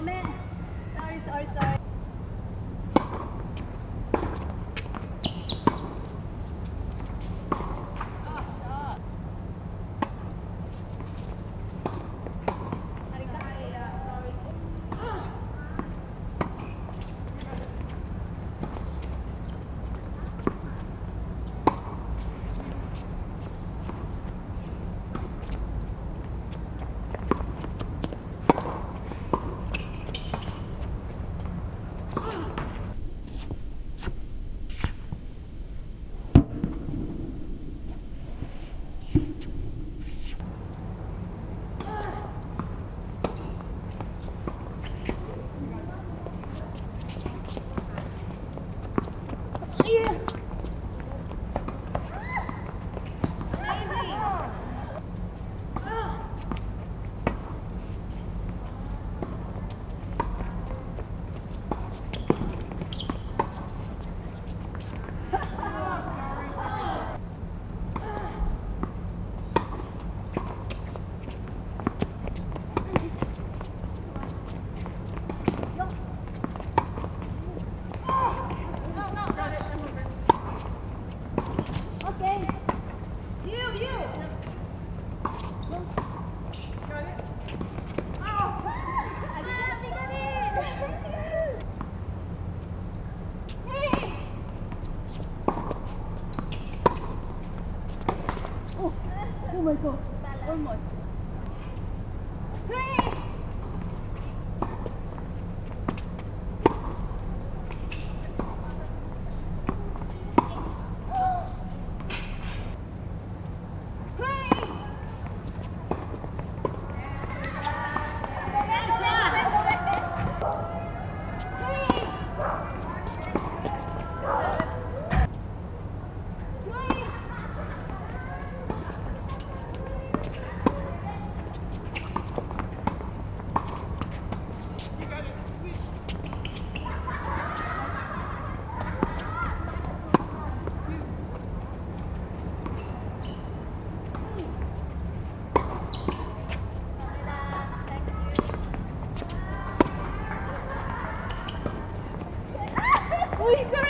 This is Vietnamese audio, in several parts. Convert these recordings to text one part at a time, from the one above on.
moment. Sorry, sorry, sorry. Oh my god. Almost. we surrender.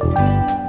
Música